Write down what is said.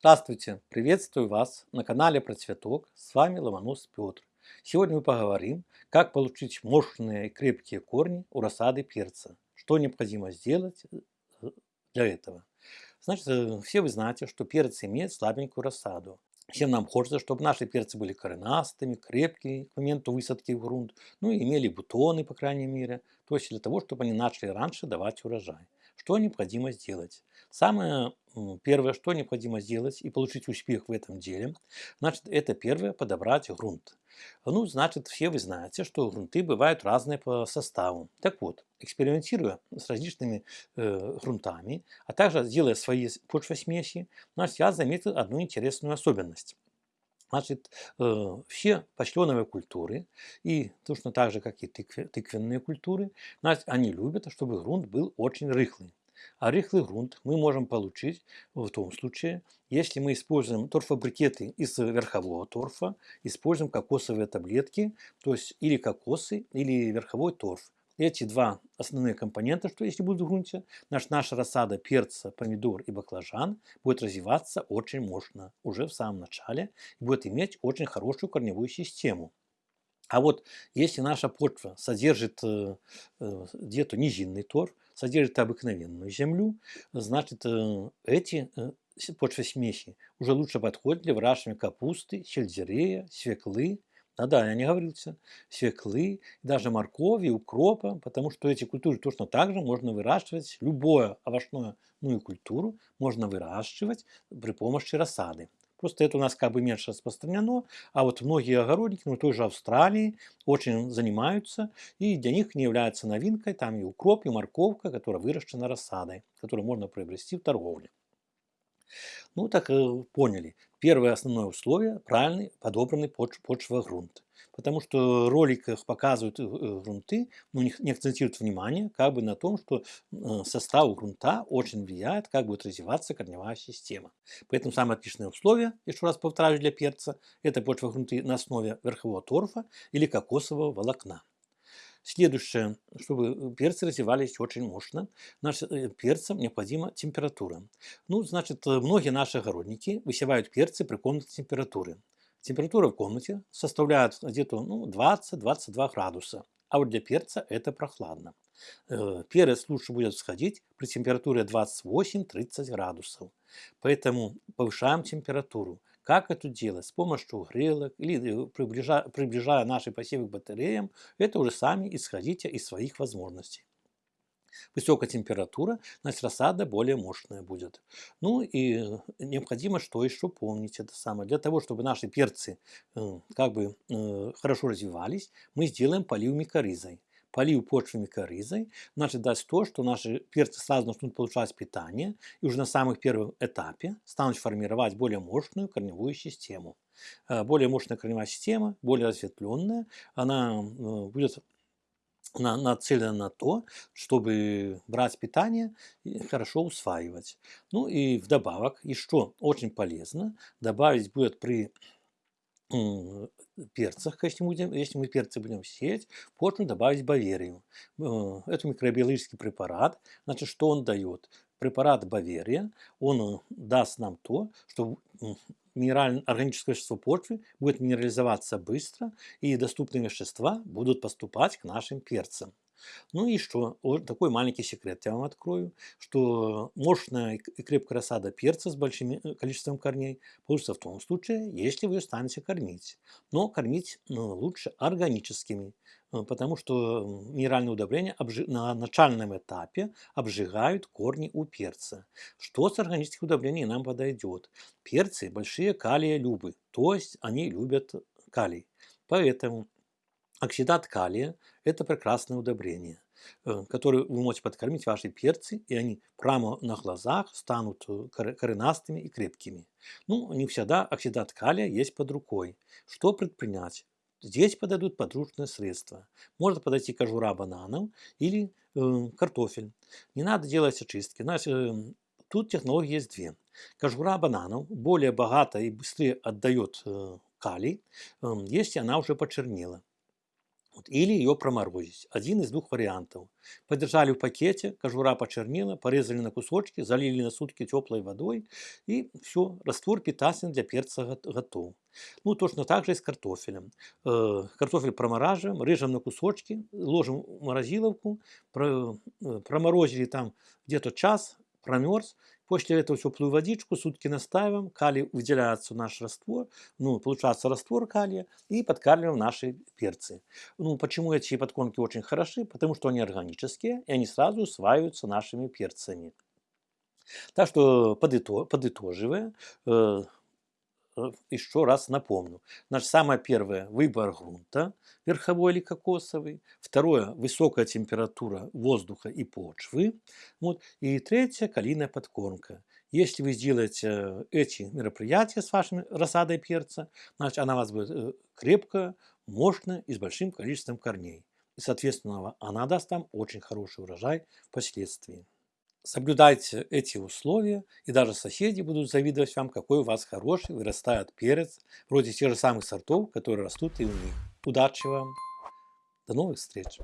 Здравствуйте! Приветствую вас на канале Про Цветок. С вами Ломонос Петр. Сегодня мы поговорим, как получить мощные и крепкие корни у рассады перца. Что необходимо сделать э, для этого. Значит, э, все вы знаете, что перец имеет слабенькую рассаду. Всем нам хочется, чтобы наши перцы были коренастыми, крепкими к моменту высадки в грунт, ну и имели бутоны, по крайней мере, то есть для того, чтобы они начали раньше давать урожай. Что необходимо сделать? Самое первое, что необходимо сделать и получить успех в этом деле, значит, это первое, подобрать грунт. Ну, значит, все вы знаете, что грунты бывают разные по составу. Так вот, экспериментируя с различными э, грунтами, а также делая свои почвосмеси, значит, я заметил одну интересную особенность. Значит, э, все почтеновые культуры, и точно так же, как и тыквенные культуры, значит, они любят, чтобы грунт был очень рыхлый. А рыхлый грунт мы можем получить в том случае, если мы используем торфобрикеты из верхового торфа, используем кокосовые таблетки, то есть или кокосы, или верховой торф. Эти два основные компонента, что если будут в грунте, наш, наша рассада перца, помидор и баклажан будет развиваться очень мощно уже в самом начале и будет иметь очень хорошую корневую систему. А вот если наша почва содержит э, э, где-то низинный торф, содержит обыкновенную землю, значит э, эти э, почвосмеси уже лучше подходят для выращивания капусты, сельдерея, свеклы, да-да, я не говорился, свеклы, даже моркови, укропа, потому что эти культуры точно так же можно выращивать, любое овощное ну и культуру можно выращивать при помощи рассады. Просто это у нас как бы меньше распространено, а вот многие огородники, ну той же Австралии, очень занимаются, и для них не является новинкой там и укроп, и морковка, которая выращена рассадой, которую можно приобрести в торговле. Ну так э, поняли. Первое основное условие – правильный подобранный поч почвогрунт потому что в роликах показывают э, э, грунты, но не, акцентируют внимание как бы на том, что состав грунта очень влияет, как будет развиваться корневая система. Поэтому самое отличное условие, еще раз повторяю для перца, это почвогрунты на основе верхового торфа или кокосового волокна. Следующее, чтобы перцы развивались очень мощно, нашим перцам необходима температура. Ну, значит, многие наши огородники высевают перцы при комнатной температуре. Температура в комнате составляет где-то ну, 20-22 градуса, а вот для перца это прохладно. Э, перец лучше будет всходить при температуре 28-30 градусов. Поэтому повышаем температуру. Как это делать? С помощью грелок или э, приближая, приближая наши посевы к батареям, это уже сами исходите из своих возможностей. Высокая температура, значит рассада более мощная будет. Ну и необходимо что еще помнить это самое. Для того, чтобы наши перцы э, как бы э, хорошо развивались, мы сделаем полив микоризой. Полив почвы микоризой, значит даст то, что наши перцы сразу начнут получать питание и уже на самых первом этапе станут формировать более мощную корневую систему. Э, более мощная корневая система, более разветвленная, она будет на, нацелена на то, чтобы брать питание и хорошо усваивать. Ну и вдобавок, и что очень полезно, добавить будет при перцах, если, будем, если мы перцы будем сеять, почву добавить баверию. Э, это микробиологический препарат. Значит, что он дает? Препарат баверия, он э, даст нам то, что минеральное органическое вещество почвы будет минерализоваться быстро, и доступные вещества будут поступать к нашим перцам. Ну и что? Вот такой маленький секрет я вам открою, что мощная и крепкая рассада перца с большим э, количеством корней получится в том случае, если вы станете кормить. Но кормить ну, лучше органическими. Э, потому что минеральные удобрения на начальном этапе обжигают корни у перца. Что с органических удобрений нам подойдет? Перцы большие калия любы, то есть они любят калий. Поэтому оксидат калия – это прекрасное удобрение э, который вы можете подкормить ваши перцы, и они прямо на глазах станут э, коренастыми и крепкими. Ну, не всегда оксидат калия есть под рукой. Что предпринять? Здесь подойдут подручные средства. Может подойти кожура бананов или э, картофель. Не надо делать очистки. Значит, э, тут технологии есть две. Кожура бананов более богато и быстрее отдает э, калий, э, если она уже почернела. Вот, или ее проморозить. Один из двух вариантов. Подержали в пакете, кожура почернела, порезали на кусочки, залили на сутки теплой водой и все, раствор питательный для перца готов. Ну, точно так же и с картофелем. Э, картофель промораживаем, режем на кусочки, ложим в морозиловку, э, проморозили там где-то час, промерз, После этого теплую водичку сутки наставим, калий выделяется в наш раствор, ну, получается раствор калия, и подкармливаем наши перцы. Ну, почему эти подкормки очень хороши? Потому что они органические, и они сразу усваиваются нашими перцами. Так что подытоживая, Э, еще раз напомню. Значит, самое первое – выбор грунта, верховой или кокосовый. Второе – высокая температура воздуха и почвы. Вот. И третье – калийная подкормка. Если вы сделаете эти мероприятия с вашей рассадой перца, значит, она у вас будет э, крепкая, мощная и с большим количеством корней. И, соответственно, она даст вам очень хороший урожай впоследствии. Соблюдайте эти условия, и даже соседи будут завидовать вам, какой у вас хороший вырастает перец, вроде тех же самых сортов, которые растут и у них. Удачи вам! До новых встреч!